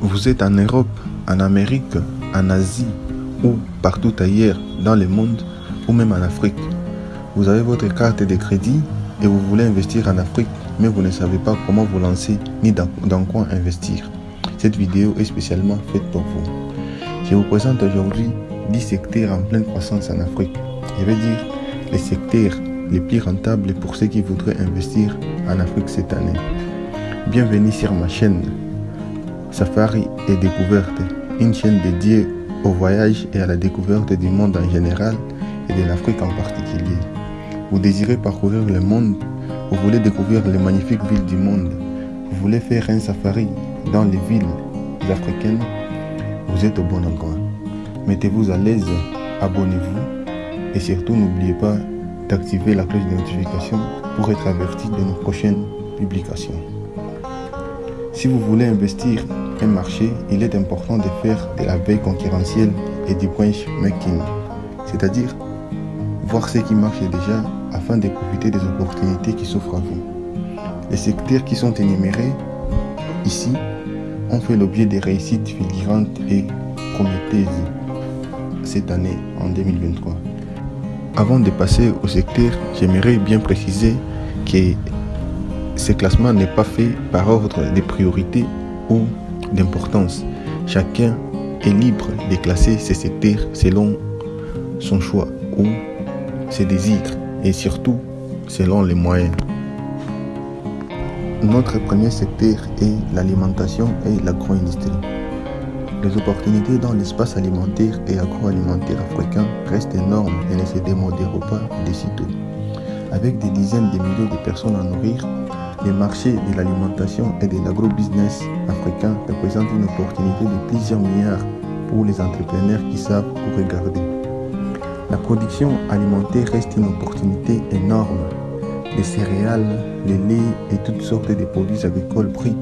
Vous êtes en Europe, en Amérique, en Asie ou partout ailleurs dans le monde ou même en Afrique. Vous avez votre carte de crédit et vous voulez investir en Afrique, mais vous ne savez pas comment vous lancer ni dans, quoi investir. Cette vidéo est spécialement faite pour vous. Je vous présente aujourd'hui 10 secteurs en pleine croissance en Afrique. Je vais dire les secteurs les plus rentables pour ceux qui voudraient investir en Afrique cette année. Bienvenue sur ma chaîne Safari et Découverte, une chaîne dédiée au voyage et à la découverte du monde en général et de l'Afrique en particulier. Vous désirez parcourir le monde, vous voulez découvrir les magnifiques villes du monde, vous voulez faire un safari dans les villes africaines, vous êtes au bon endroit. Mettez-vous à l'aise, abonnez-vous et surtout n'oubliez pas d'activer la cloche de notification pour être averti de nos prochaines publications. Si vous voulez investir un marché, il est important de faire de la veille concurrentielle et du benchmarking, c'est-à-dire voir ce qui marche déjà afin de profiter des opportunités qui s'offrent à vous. Les secteurs qui sont énumérés ici ont fait l'objet de réussites filirantes et prometteuses cette année en 2023. Avant de passer au secteur, j'aimerais bien préciser que ce classement n'est pas fait par ordre de priorité ou d'importance. Chacun est libre de classer ses secteurs selon son choix ou ses désirs et surtout selon les moyens. Notre premier secteur est l'alimentation et l'agro-industrie. Les opportunités dans l'espace alimentaire et agroalimentaire africain restent énormes et ne se démodèrent pas de sitôt. Avec des dizaines de millions de personnes à nourrir, le marché de l'alimentation et de l'agro-business africain représente une opportunité de plusieurs milliards pour les entrepreneurs qui savent où regarder. La production alimentaire reste une opportunité énorme. Les céréales, les laits et toutes sortes de produits agricoles bruts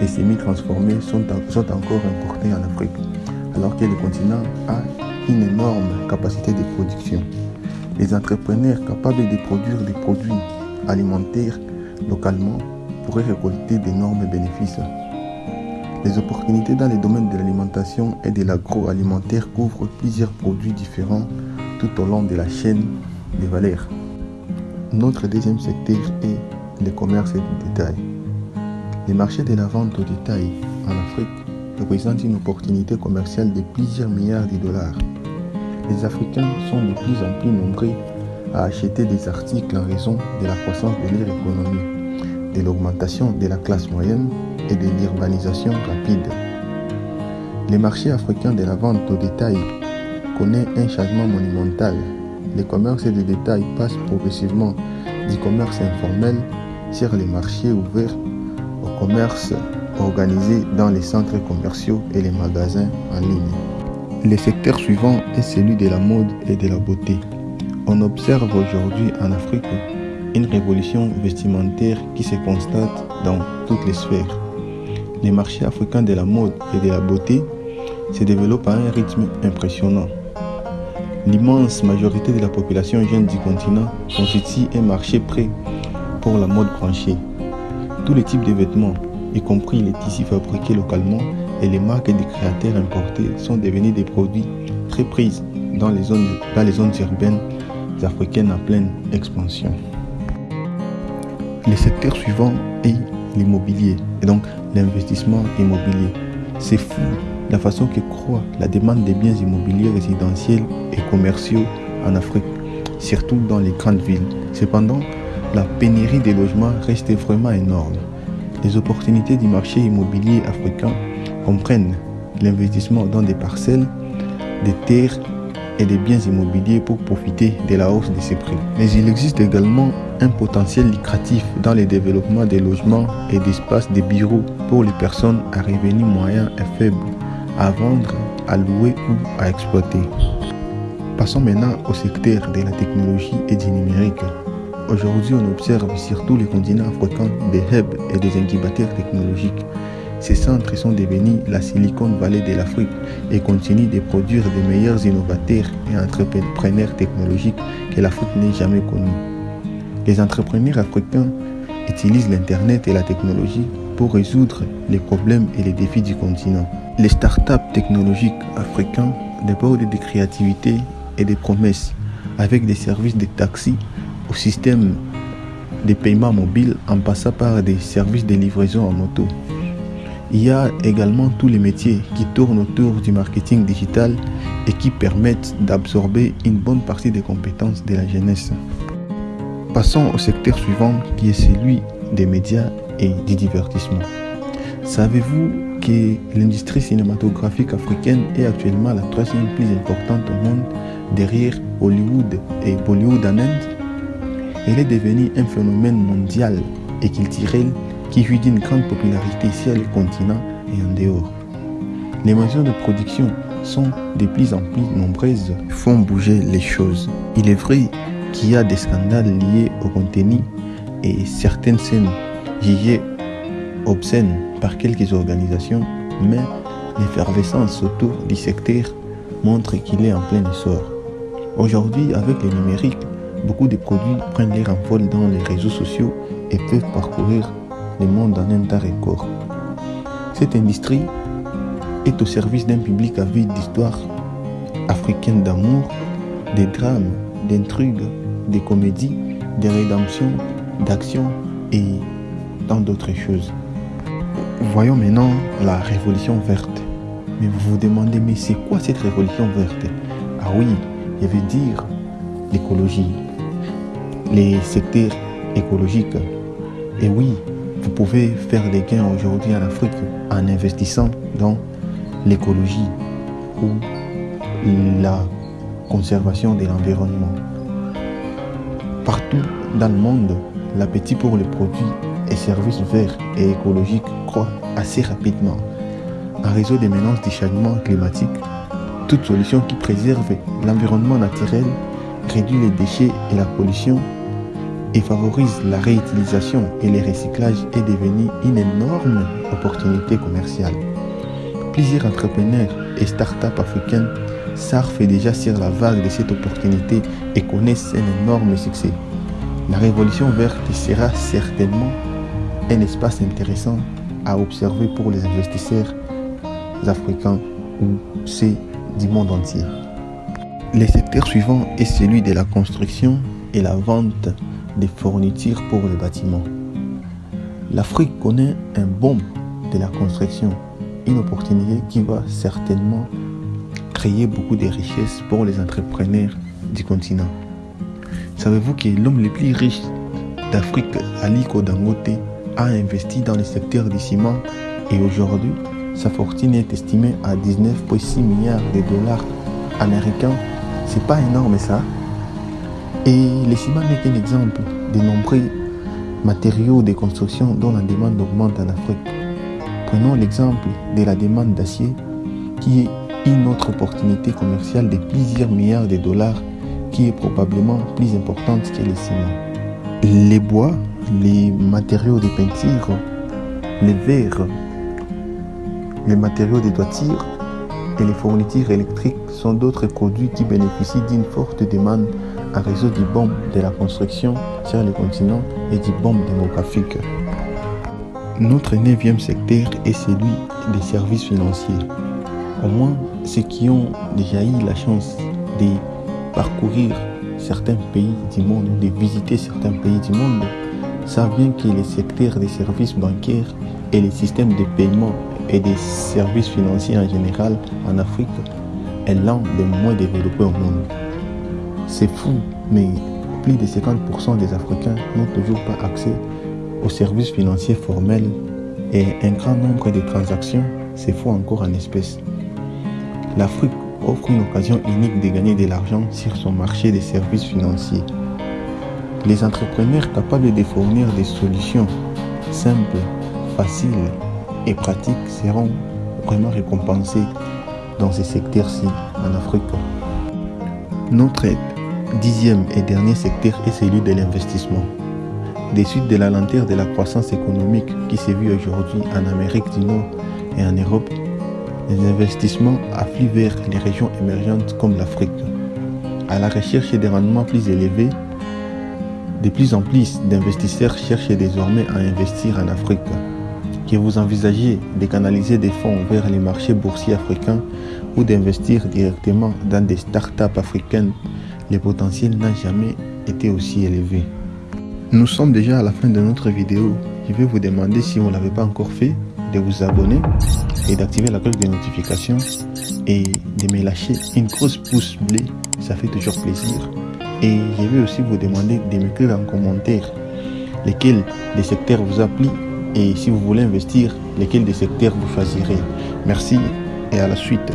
et semi-transformés sont encore importés en Afrique, alors que le continent a une énorme capacité de production. Les entrepreneurs capables de produire des produits alimentaires localement pourraient récolter d'énormes bénéfices. Les opportunités dans les domaines de l'alimentation et de l'agroalimentaire couvrent plusieurs produits différents tout au long de la chaîne des valeurs. Notre deuxième secteur est le commerce de détail. Les marchés de la vente au détail en Afrique représentent une opportunité commerciale de plusieurs milliards de dollars. Les Africains sont de plus en plus nombreux à acheter des articles en raison de la croissance de leur économie, de l'augmentation de la classe moyenne et de l'urbanisation rapide. Les marchés africains de la vente au détail connaît un changement monumental. Le commerce de détail passe progressivement du commerce informel sur les marchés ouverts au commerce organisé dans les centres commerciaux et les magasins en ligne. Le secteur suivant est celui de la mode et de la beauté. On observe aujourd'hui en Afrique une révolution vestimentaire qui se constate dans toutes les sphères. Les marchés africains de la mode et de la beauté se développent à un rythme impressionnant. L'immense majorité de la population jeune du continent constitue un marché prêt pour la mode branchée. Tous les types de vêtements, y compris les tissus fabriqués localement et les marques des créateurs importés, sont devenus des produits très pris dans les zones, dans les zones urbaines africaines en pleine expansion. Le secteur suivant est l'immobilier, et donc l'investissement immobilier. C'est fou la façon que croît la demande des biens immobiliers résidentiels et commerciaux en Afrique, surtout dans les grandes villes. Cependant, la pénurie des logements reste vraiment énorme. Les opportunités du marché immobilier africain comprennent l'investissement dans des parcelles, des terres et des biens immobiliers pour profiter de la hausse de ces prix. Mais il existe également un potentiel lucratif dans le développement des logements et d'espaces de bureaux pour les personnes à revenus moyens et faibles à vendre, à louer ou à exploiter. Passons maintenant au secteur de la technologie et du numérique. Aujourd'hui, on observe sur tous les continents africains des hubs et des incubateurs technologiques. Ces centres sont devenus la Silicon Valley de l'Afrique et continuent de produire des meilleurs innovateurs et entrepreneurs technologiques que l'Afrique n'ait jamais connus. Les entrepreneurs africains utilisent l'Internet et la technologie pour résoudre les problèmes et les défis du continent. Les startups technologiques africains débordent de créativité et de promesses avec des services de taxi au système de paiement mobile en passant par des services de livraison en moto. Il y a également tous les métiers qui tournent autour du marketing digital et qui permettent d'absorber une bonne partie des compétences de la jeunesse. Passons au secteur suivant qui est celui des médias et du divertissement. Savez-vous que l'industrie cinématographique africaine est actuellement la troisième plus importante au monde derrière Hollywood et Bollywood en Inde? Elle est devenue un phénomène mondial et culturel qui jouit d'une grande popularité sur le continent et en dehors. Les mesures de production sont de plus en plus nombreuses, font bouger les choses. Il est vrai qu'il y a des scandales liés au contenu et certaines scènes jugées obscènes par quelques organisations, mais l'effervescence autour du secteur montre qu'il est en plein essor. Aujourd'hui, avec le numérique, beaucoup de produits prennent leur envol dans les réseaux sociaux et peuvent parcourir le monde en un temps record. Cette industrie est au service d'un public avide d'histoires africaines d'amour, des drames, d'intrigues, des comédies, des rédemptions, d'actions et tant d'autres choses. Voyons maintenant la révolution verte. Mais vous vous demandez, mais c'est quoi cette révolution verte? Ah oui, je veux dire l'écologie, les secteurs écologiques. Et oui, vous pouvez faire des gains aujourd'hui en Afrique en investissant dans l'écologie ou la conservation de l'environnement. Partout dans le monde, l'appétit pour les produits et services verts et écologiques croît assez rapidement. En réseau des menaces du changement climatique, toute solution qui préserve l'environnement naturel, réduit les déchets et la pollution et favorise la réutilisation et le recyclage est devenu une énorme opportunité commerciale. Plusieurs entrepreneurs et start-up africaines surfent déjà sur la vague de cette opportunité et connaissent un énorme succès. La révolution verte sera certainement un espace intéressant à observer pour les investisseurs africains ou ceux du monde entier. Le secteur suivant est celui de la construction et la vente des fournitures pour le bâtiment. L'Afrique connaît un boom de la construction, une opportunité qui va certainement créer beaucoup de richesses pour les entrepreneurs du continent. Savez-vous que l'homme le plus riche d'Afrique, Aliko Dangote, a investi dans le secteur du ciment et aujourd'hui, sa fortune est estimée à 19,6 milliards de dollars américains? C'est pas énorme ça Et le ciment n'est qu'un exemple de nombreux matériaux de construction dont la demande augmente en Afrique. Prenons l'exemple de la demande d'acier qui est une autre opportunité commerciale de plusieurs milliards de dollars qui est probablement plus importante que le ciment. Les bois, les matériaux de peinture, les verres, les matériaux de toiture et les fournitures électriques sont d'autres produits qui bénéficient d'une forte demande en réseau du bombe de la construction sur le continent et du bombe démographique. Notre neuvième secteur est celui des services financiers. Au moins, ceux qui ont déjà eu la chance de parcourir certains pays du monde, de visiter certains pays du monde, savent bien que le secteur des services bancaires et les systèmes de paiement et des services financiers en général en Afrique est l'un des moins développés au monde. C'est fou, mais plus de 50% des Africains n'ont toujours pas accès aux services financiers formels et un grand nombre de transactions se font encore en espèces. L'Afrique offre une occasion unique de gagner de l'argent sur son marché des services financiers. Les entrepreneurs capables de fournir des solutions simples, faciles et pratiques seront vraiment récompensés dans ces secteurs-ci en Afrique. Notre dixième et dernier secteur est celui de l'investissement. Des suites de la lanterne de la croissance économique qui s'est vue aujourd'hui en Amérique du Nord et en Europe, les investissements affluent vers les régions émergentes comme l'Afrique. À la recherche des rendements plus élevés, de plus en plus d'investisseurs cherchent désormais à investir en Afrique. que vous envisagez de canaliser des fonds vers les marchés boursiers africains ou d'investir directement dans des startups africaines, le potentiel n'a jamais été aussi élevé. Nous sommes déjà à la fin de notre vidéo. Je vais vous demander si vous ne l'avez pas encore fait, de vous abonner et d'activer la cloche de notification et de me lâcher une grosse pouce bleu, ça fait toujours plaisir. Et je vais aussi vous demander de m'écrire en commentaire lesquels des secteurs vous appliquent et si vous voulez investir, lesquels des secteurs vous choisirez. Merci et à la suite.